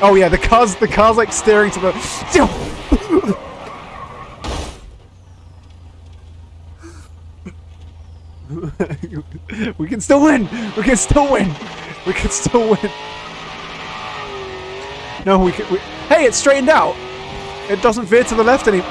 Oh yeah, the car's the car's like steering to the. we can still win. We can still win. We can still win. No, we can. We, hey, it's straightened out. It doesn't veer to the left anymore.